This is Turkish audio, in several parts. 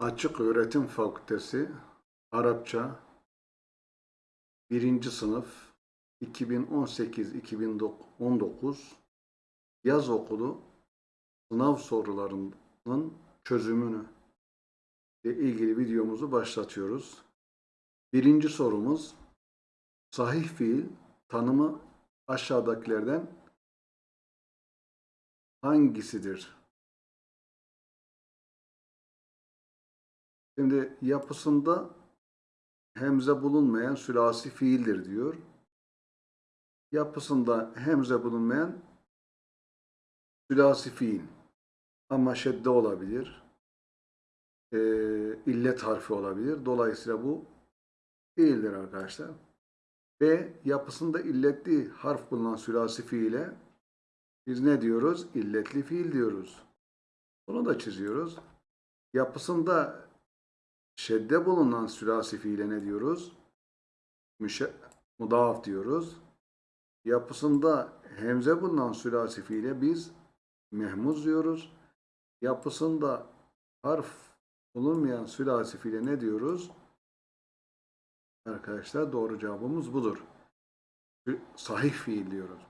Açık Öğretim Fakültesi Arapça 1. sınıf 2018-2019 yaz okulu sınav sorularının çözümünü ile ilgili videomuzu başlatıyoruz. Birinci sorumuz sahih fiil tanımı aşağıdakilerden hangisidir? Şimdi yapısında hemze bulunmayan sülasi fiildir diyor. Yapısında hemze bulunmayan sülasi fiil. Ama şedde olabilir. e, illet harfi olabilir. Dolayısıyla bu değildir arkadaşlar. B yapısında illetli harf bulunan sülasi fiile biz ne diyoruz? İlletli fiil diyoruz. Bunu da çiziyoruz. Yapısında şedde bulunan sülasi fiile ne diyoruz? Müşe, mudaf diyoruz. Yapısında hemze bulunan sülasi fiile biz mehmuz diyoruz. Yapısında harf bulunmayan sülasi fiile ne diyoruz? Arkadaşlar doğru cevabımız budur. Sahih fiil diyoruz.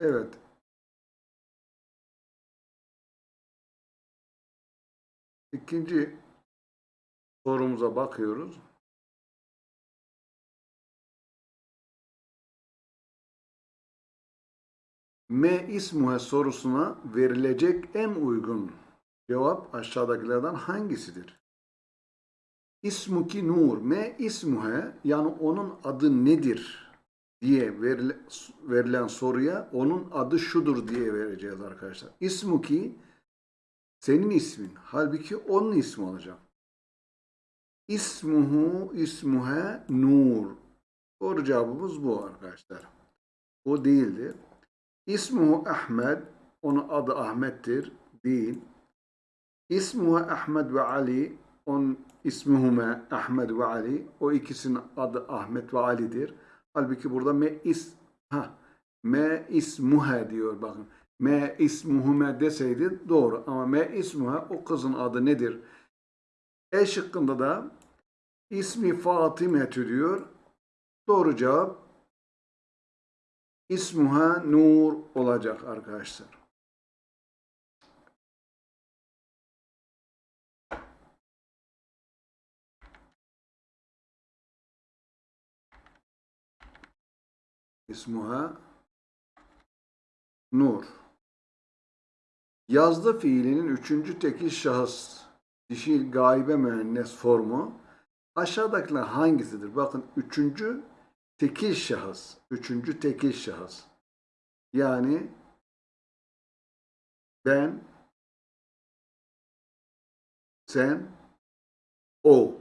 Evet. İkinci sorumuza bakıyoruz. M ismuhe sorusuna verilecek en uygun cevap aşağıdakilerden hangisidir? İsmuki nur. M ismuhe yani onun adı nedir diye verile, verilen soruya onun adı şudur diye vereceğiz arkadaşlar. İsmuki senin ismin. Halbuki onun ismi olacak. İsmuhu ismuhe nur. Doğru cevabımız bu arkadaşlar. O değildir. İsmuhu Ahmed. Onun adı Ahmet'tir. Değil. İsmuhu Ahmed ve Ali. Onun ismuhuma Ahmed ve Ali. O ikisinin adı Ahmet ve Ali'dir. Halbuki burada me is ha me ismuha diyor bakın. Me ismuhume deseydi doğru ama me ismuha o kızın adı nedir? E şıkkında da ismi Fatimetü diyor. Doğru cevap ismuha Nur olacak arkadaşlar. İsmuha Nur. Yazdı fiilinin üçüncü tekil şahıs dişil gaibe müennes formu aşağıdakiler hangisidir? Bakın üçüncü tekil şahıs. Üçüncü tekil şahıs. Yani ben, sen, o.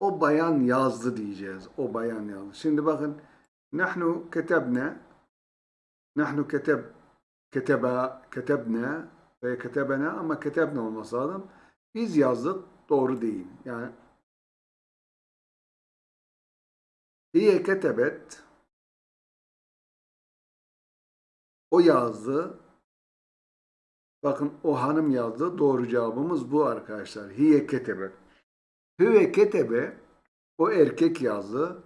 O bayan yazdı diyeceğiz. O bayan yazdı. Şimdi bakın nahnu ketebne nahnu keteb keteba ketebne ve ketebena ama ketebne olması lazım. Biz yazdık doğru değil. Yani Hiye ketebet o yazdı. Bakın o hanım yazdı. Doğru cevabımız bu arkadaşlar. Hiye ketebe. Hüve ketebe o erkek yazdı.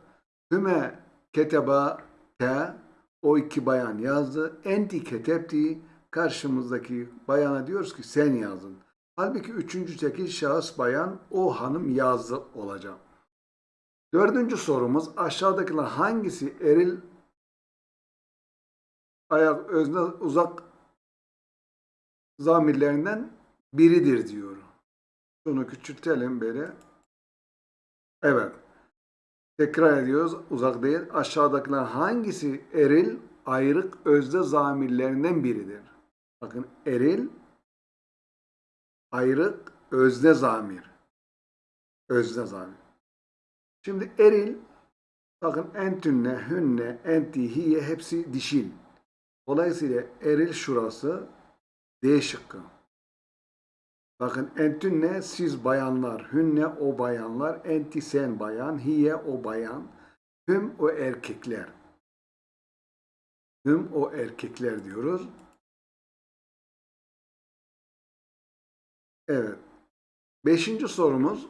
Hüme keteba te o iki bayan yazdı. Enti ketebti karşımızdaki bayana diyoruz ki sen yazdın. Halbuki üçüncü tekil şahıs bayan o hanım yazdı olacak. Dördüncü sorumuz aşağıdakiler hangisi eril ayak özne uzak zamirlerinden biridir diyor. Şunu küçültelim böyle. Evet. Tekrar ediyoruz. Uzak değil. Aşağıdakiler hangisi eril ayrık özde zamirlerinden biridir? Bakın eril ayrık özde zamir. Özde zamir. Şimdi eril bakın entünne, hünne, enti, hiye hepsi dişil. Dolayısıyla eril şurası D şıkkı. Bakın entünne siz bayanlar, hünne o bayanlar, enti sen bayan, hiye o bayan, hüm o erkekler. Hüm o erkekler diyoruz. Evet. Beşinci sorumuz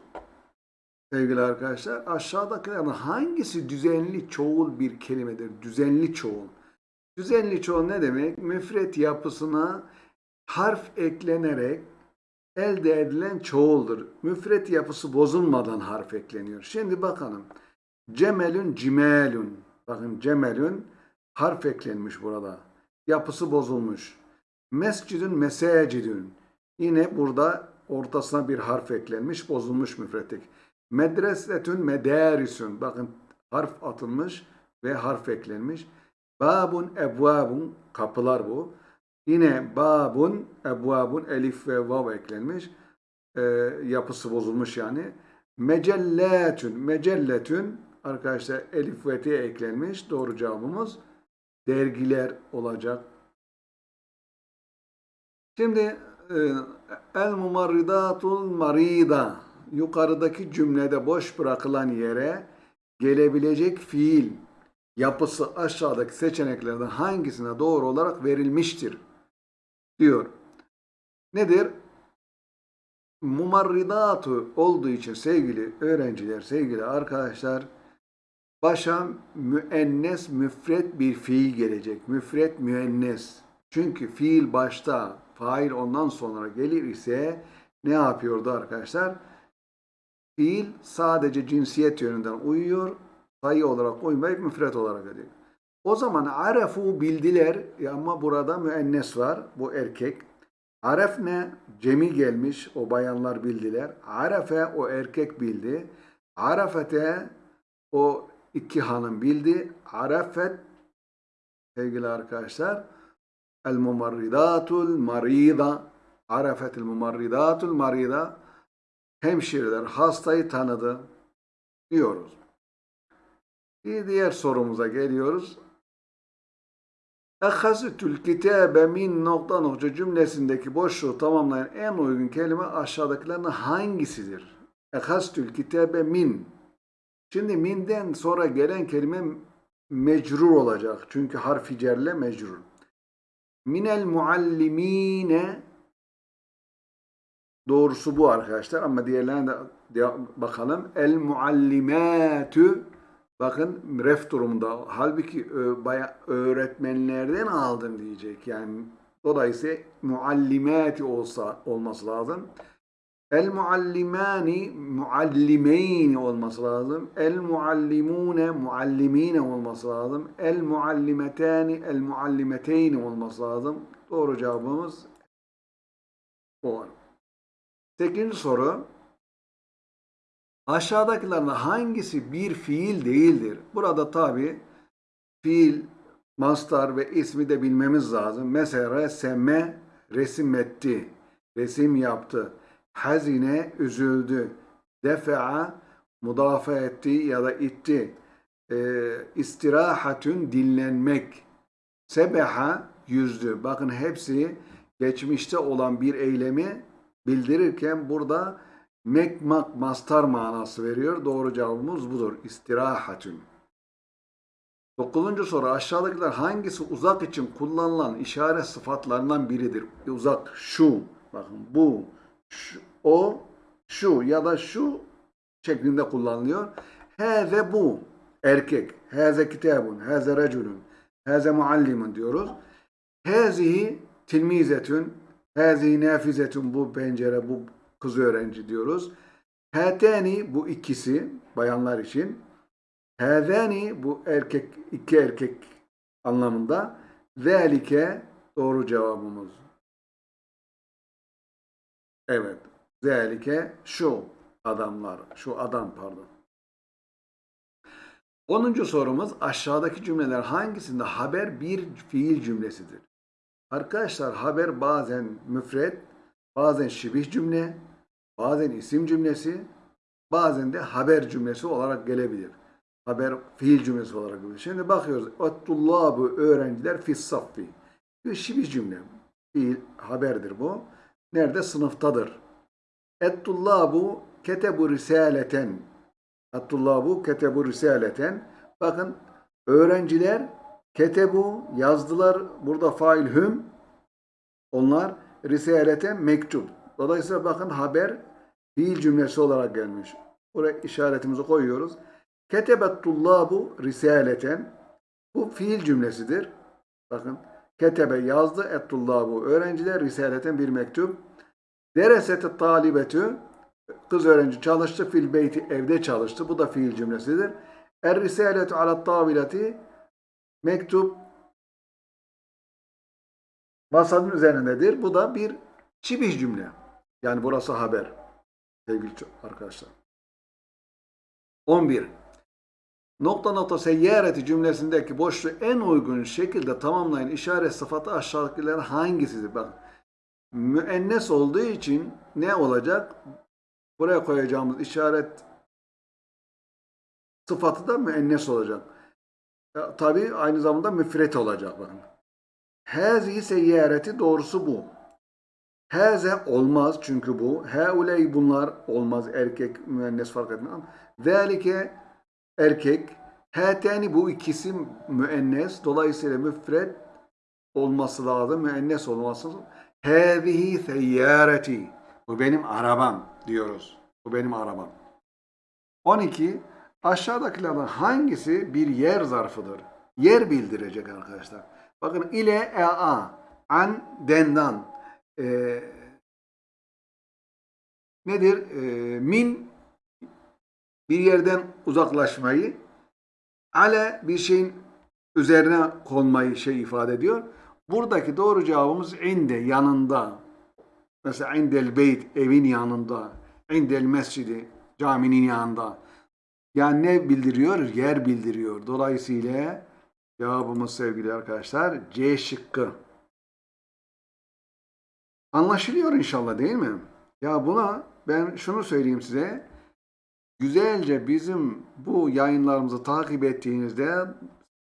sevgili arkadaşlar aşağıdakilerden hangisi düzenli çoğul bir kelimedir? Düzenli çoğul. Düzenli çoğul ne demek? Müfret yapısına harf eklenerek elde edilen çoğuldur. Müfret yapısı bozulmadan harf ekleniyor. Şimdi bakalım. Cemelün cimelün. Bakın cemelün harf eklenmiş burada. Yapısı bozulmuş. Mescidün mesecidün. Yine burada ortasına bir harf eklenmiş, bozulmuş müfretlik. Medresetün medarisün. Bakın harf atılmış ve harf eklenmiş. Babun ebvabun kapılar bu. Yine babun ebvabun elif ve vav eklenmiş. Ee, yapısı bozulmuş yani. Mecelletün mecelletün arkadaşlar elif ve t eklenmiş. Doğru cevabımız dergiler olacak. Şimdi e, el mumarridatul marida yukarıdaki cümlede boş bırakılan yere gelebilecek fiil yapısı aşağıdaki seçeneklerden hangisine doğru olarak verilmiştir diyor. Nedir? Mumarridatu olduğu için sevgili öğrenciler, sevgili arkadaşlar başa müennes müfret bir fiil gelecek. Müfret müennes. Çünkü fiil başta, fail ondan sonra gelir ise ne yapıyordu arkadaşlar? Fiil sadece cinsiyet yönünden uyuyor. Sayı olarak uymayıp müfret olarak ediyor. O zaman arefu bildiler ama burada müennes var. Bu erkek. Aref ne? Cemi gelmiş. O bayanlar bildiler. Arefe o erkek bildi. Arafete o iki hanım bildi. Arafet sevgili arkadaşlar el mumarridatul marida arafetil mumarridatul marida hemşireler hastayı tanıdı diyoruz. Bir diğer sorumuza geliyoruz. Ehazitül kitabe min nokta nokta cümlesindeki boşluğu tamamlayan en uygun kelime aşağıdakilerden hangisidir? Ehazitül kitabe min. Şimdi minden sonra gelen kelime mecrur olacak. Çünkü harfi cerle mecrur. Minel muallimine doğrusu bu arkadaşlar ama diğerlerine de bakalım. El muallimatü bakın ref durumunda. Halbuki baya öğretmenlerden aldım diyecek. Yani dolayısıyla muallimati olsa olması lazım. El muallimani muallimeyni olması lazım. El muallimune muallimine olması lazım. El muallimetani el muallimeteyni olması lazım. Doğru cevabımız bu. Sekizinci soru. Aşağıdakilerden hangisi bir fiil değildir? Burada tabi fiil, mastar ve ismi de bilmemiz lazım. Mesela reseme resim etti, resim yaptı. Hazine üzüldü. Defa'a mudafa etti ya da itti. E, istirahatün dinlenmek. Sebeha yüzdü. Bakın hepsi geçmişte olan bir eylemi bildirirken burada mekmak mastar manası veriyor. Doğru cevabımız budur. İstirahatün. Dokuzuncu soru aşağıdakiler hangisi uzak için kullanılan işaret sıfatlarından biridir? Uzak şu, bakın bu, şu, o, şu ya da şu şeklinde kullanılıyor. Heze bu erkek. Heze kitabun, heze reculun, heze muallimun diyoruz. Hezihi tilmizetün, hezihi nafizetün bu pencere, bu kız öğrenci diyoruz. Hatani bu ikisi bayanlar için. Hazani bu erkek iki erkek anlamında. Zelike doğru cevabımız. Evet. Zelike şu adamlar. Şu adam pardon. Onuncu sorumuz aşağıdaki cümleler hangisinde haber bir fiil cümlesidir? Arkadaşlar haber bazen müfret, bazen şibih cümle, bazen isim cümlesi, bazen de haber cümlesi olarak gelebilir. Haber fiil cümlesi olarak gelebilir. Şimdi bakıyoruz. Ettullabu öğrenciler fis saffi. Bir şibih cümle. Fiil haberdir bu. Nerede? Sınıftadır. Ettullabu ketebu risaleten. Ettullabu ketebu risaleten. Bakın öğrenciler Ketebu yazdılar. Burada fail hüm. Onlar risalete mektup. Dolayısıyla bakın haber fiil cümlesi olarak gelmiş. Buraya işaretimizi koyuyoruz. Ketebet tullabu risaleten. Bu fiil cümlesidir. Bakın ketebe yazdı et tullabu. Öğrenciler risaleten bir mektup. Deresete talibetü. Kız öğrenci çalıştı. Fil beyti evde çalıştı. Bu da fiil cümlesidir. Er risaletu ala tavileti mektup masanın üzerindedir. Bu da bir şibih cümle. Yani burası haber. Sevgili arkadaşlar. 11. Nokta nokta seyyareti cümlesindeki boşluğu en uygun şekilde tamamlayan işaret sıfatı aşağıdakilerden hangisidir? Bak, müennes olduğu için ne olacak? Buraya koyacağımız işaret sıfatı da müennes olacak. Ya, tabii aynı zamanda müfret olacak. Bakın. Hazihi seyyareti doğrusu bu. Haze olmaz çünkü bu. Heuley bunlar olmaz. Erkek, müennes fark etmez. Zalike erkek. Hateni bu ikisi müennes. Dolayısıyla müfret olması lazım. Müennes olması lazım. Hazihi seyyareti. Bu benim arabam diyoruz. Bu benim arabam. 12. Aşağıdakilerden hangisi bir yer zarfıdır? Yer bildirecek arkadaşlar. Bakın ile e a an dendan e, nedir? E, min bir yerden uzaklaşmayı ale bir şeyin üzerine konmayı şey ifade ediyor. Buradaki doğru cevabımız inde yanında. Mesela indel beyt evin yanında. indel mescidi caminin yanında. Yani ne bildiriyor? Yer bildiriyor. Dolayısıyla cevabımız sevgili arkadaşlar C şıkkı. Anlaşılıyor inşallah değil mi? Ya buna ben şunu söyleyeyim size. Güzelce bizim bu yayınlarımızı takip ettiğinizde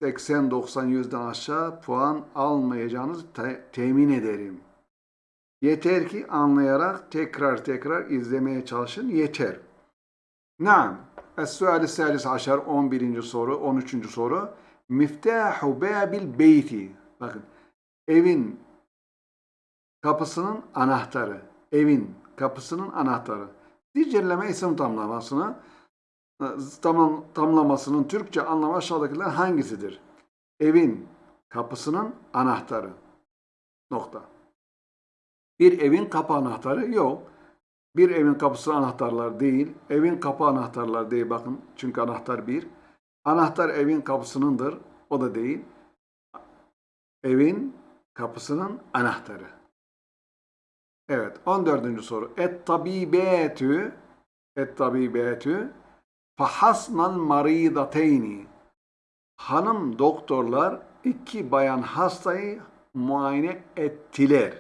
80-90 yüzden aşağı puan almayacağınızı te- temin ederim. Yeter ki anlayarak tekrar tekrar izlemeye çalışın yeter. Naam. Es-suali salis aşar 11. soru, 13. soru. Miftahu babil beyti. Bakın. Evin kapısının anahtarı. Evin kapısının anahtarı. Zincirleme isim tamlamasını tamam, tamlamasının Türkçe anlamı aşağıdakiler hangisidir? Evin kapısının anahtarı. Nokta. Bir evin kapı anahtarı yok. Bir evin kapısı anahtarlar değil. Evin kapı anahtarlar değil bakın. Çünkü anahtar bir. Anahtar evin kapısınındır. O da değil. Evin kapısının anahtarı. Evet 14. soru. Et tabibetü et tabibetü fahasnal maridateyni Hanım doktorlar iki bayan hastayı muayene ettiler.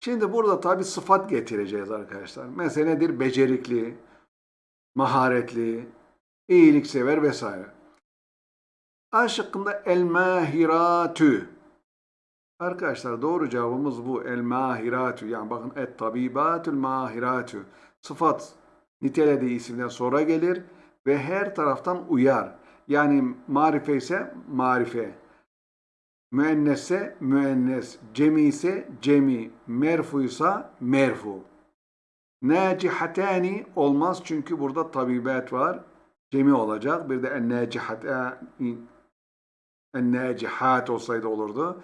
Şimdi burada tabi sıfat getireceğiz arkadaşlar. Mesela nedir? Becerikli, maharetli, iyiliksever vesaire. A şıkkında el mahiratü. Arkadaşlar doğru cevabımız bu. El mahiratü. Yani bakın et tabibatül mahiratü. Sıfat nitelediği isimden sonra gelir ve her taraftan uyar. Yani marife ise marife. Müennesse müennes, cemi ise cemi, merfuysa merfu. Nacihatani olmaz çünkü burada tabibet var. Cemi olacak. Bir de en-nacihatani en-nacihat olsaydı olurdu.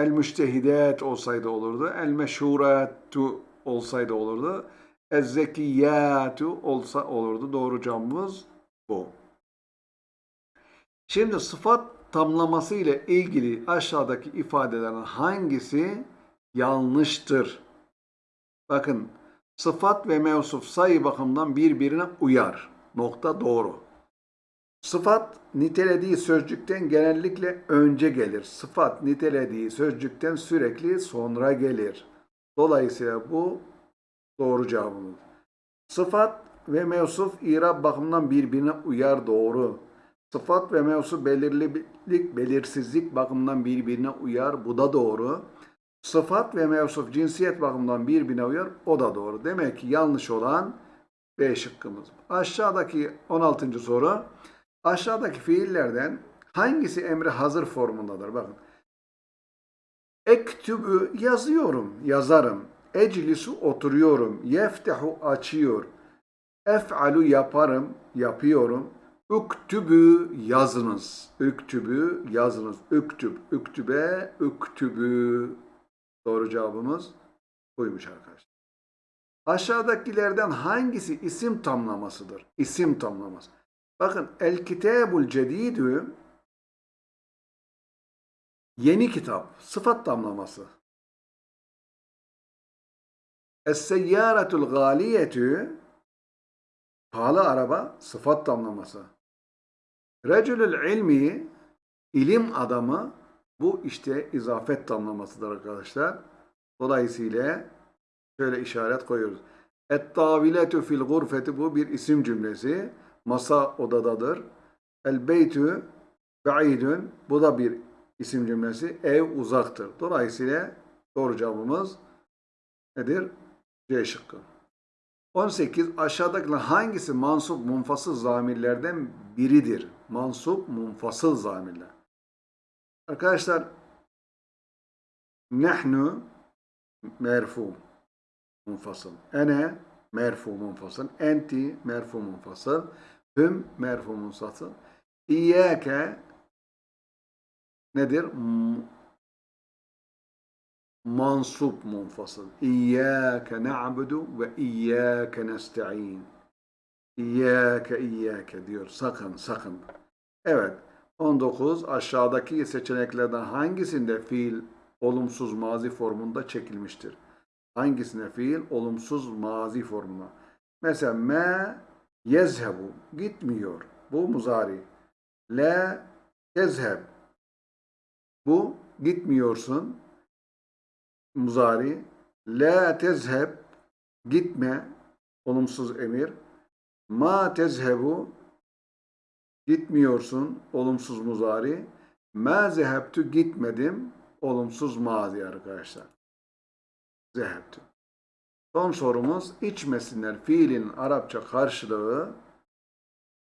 El-müştehidat olsaydı olurdu. El-meşhuratu olsaydı olurdu. Ez-zekiyatu olsa olurdu. Doğru cevabımız bu. Şimdi sıfat tamlaması ile ilgili aşağıdaki ifadelerin hangisi yanlıştır? Bakın sıfat ve mevsuf sayı bakımından birbirine uyar. Nokta doğru. Sıfat nitelediği sözcükten genellikle önce gelir. Sıfat nitelediği sözcükten sürekli sonra gelir. Dolayısıyla bu doğru cevabımız. Sıfat ve mevsuf irab bakımından birbirine uyar doğru. Sıfat ve mevsu belirlilik, belirsizlik bakımından birbirine uyar. Bu da doğru. Sıfat ve mevsuf cinsiyet bakımından birbirine uyar. O da doğru. Demek ki yanlış olan B şıkkımız. Aşağıdaki 16. soru. Aşağıdaki fiillerden Hangisi emri hazır formundadır? Bakın. Ektübü yazıyorum, yazarım. Eclisu oturuyorum. Yeftehu açıyor. Ef'alu yaparım, yapıyorum. Üktübü yazınız. Üktübü yazınız. Üktüb, üktübe, üktübü. Doğru cevabımız buymuş arkadaşlar. Aşağıdakilerden hangisi isim tamlamasıdır? İsim tamlaması. Bakın El Kitabul Cedidü yeni kitap, sıfat tamlaması. Es-Seyyâretul Gâliyetü pahalı araba, sıfat tamlaması. Recülül ilmi ilim adamı bu işte izafet tamlamasıdır arkadaşlar. Dolayısıyla şöyle işaret koyuyoruz. Et-taviletü fil gurfeti bu bir isim cümlesi. Masa odadadır. El beytü ba'idün bu da bir isim cümlesi. Ev uzaktır. Dolayısıyla doğru cevabımız nedir? C şıkkı. 18. Aşağıdakiler hangisi mansup munfasıl zamirlerden biridir? Mansup munfasıl zamirler. Arkadaşlar nehnu merfu munfasıl. Ene merfu munfasıl. Enti merfu munfasıl. Hüm merfu munfasıl. İyyâke nedir? Mansup munfasıl. İyyâke na'budu ve iyyâke nesta'in. İyyâke iyyâke diyor. Sakın sakın. Evet. 19. Aşağıdaki seçeneklerden hangisinde fiil olumsuz mazi formunda çekilmiştir? Hangisine fiil olumsuz mazi formuna? Mesela me yezhebu gitmiyor. Bu muzari. La yezheb. Bu gitmiyorsun. Muzari. La tezheb gitme. Olumsuz emir. Ma tezhebu gitmiyorsun. Olumsuz muzari. Ma zehebtu gitmedim. Olumsuz mazi arkadaşlar. Zehebtu. Son sorumuz içmesinler fiilin Arapça karşılığı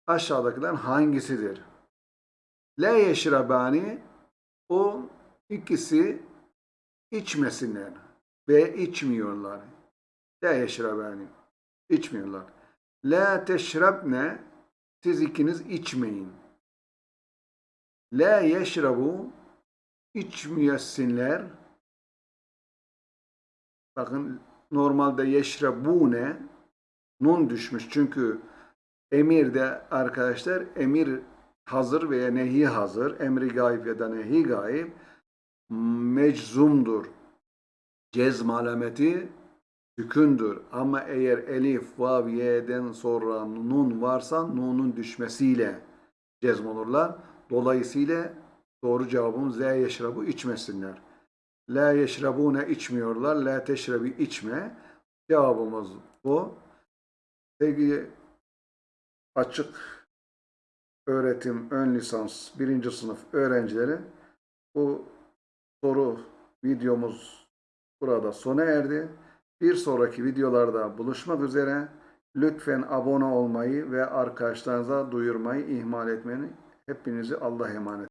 aşağıdakilerden hangisidir? La yeşrabani o ikisi içmesinler ve içmiyorlar. La yeşrabani içmiyorlar. La teşrabne siz ikiniz içmeyin. La yeşrabu içmeyesinler. Bakın normalde yeşrabune nun düşmüş. Çünkü emirde arkadaşlar emir hazır veya nehi hazır. Emri gayb ya da nehi gayb meczumdur. Cezm alameti sükündür. Ama eğer elif, vav, y'den sonra nun varsa nunun düşmesiyle cezm olurlar. Dolayısıyla doğru cevabımız Z yeşrabu içmesinler. La yeşrabune içmiyorlar. La teşrebi içme. Cevabımız bu. Sevgili açık öğretim ön lisans birinci sınıf öğrencileri bu soru videomuz burada sona erdi. Bir sonraki videolarda buluşmak üzere. Lütfen abone olmayı ve arkadaşlarınıza duyurmayı ihmal etmeyin. Hepinizi Allah'a emanet.